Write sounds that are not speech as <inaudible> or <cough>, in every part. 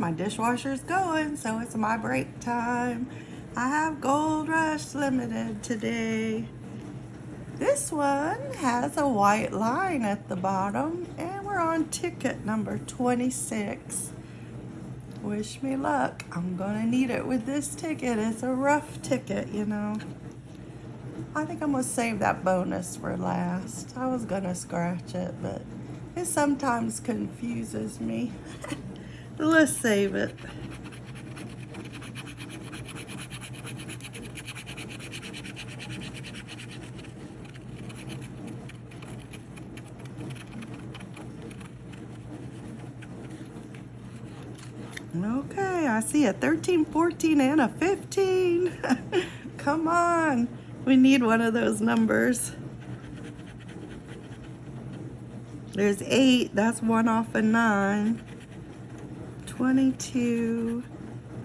washer's going, so it's my break time. I have Gold Rush Limited today. This one has a white line at the bottom, and we're on ticket number 26. Wish me luck. I'm gonna need it with this ticket. It's a rough ticket, you know. I think I'm gonna save that bonus for last. I was gonna scratch it, but it sometimes confuses me. <laughs> Let's save it. Okay, I see a 13, 14, and a 15. <laughs> Come on. We need one of those numbers. There's 8. That's one off a 9. 22.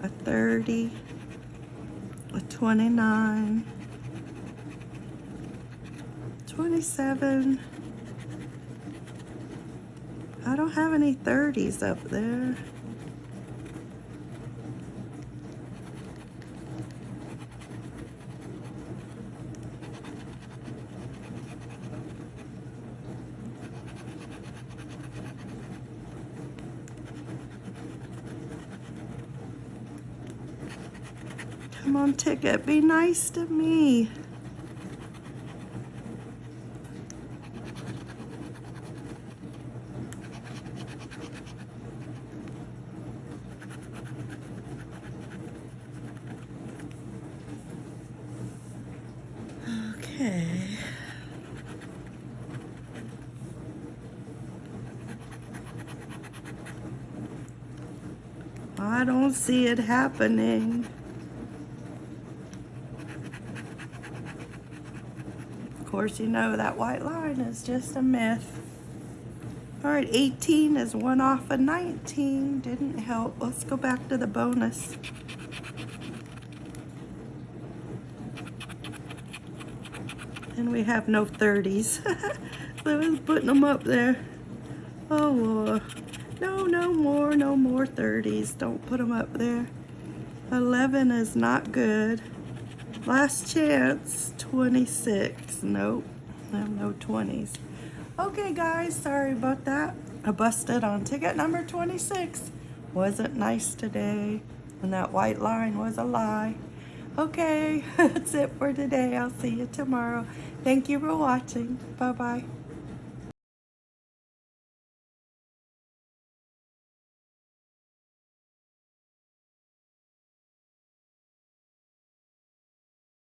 A 30. A 29. 27. I don't have any 30s up there. Come on, ticket, be nice to me. Okay. I don't see it happening. Course, you know that white line is just a myth. All right, 18 is one off of 19. Didn't help. Let's go back to the bonus. And we have no 30s. <laughs> so I was putting them up there. Oh, Lord. No, no more, no more 30s. Don't put them up there. 11 is not good. Last chance, 26. Nope, I have no 20s. Okay, guys, sorry about that. I busted on ticket number 26. Wasn't nice today, and that white line was a lie. Okay, <laughs> that's it for today. I'll see you tomorrow. Thank you for watching. Bye-bye.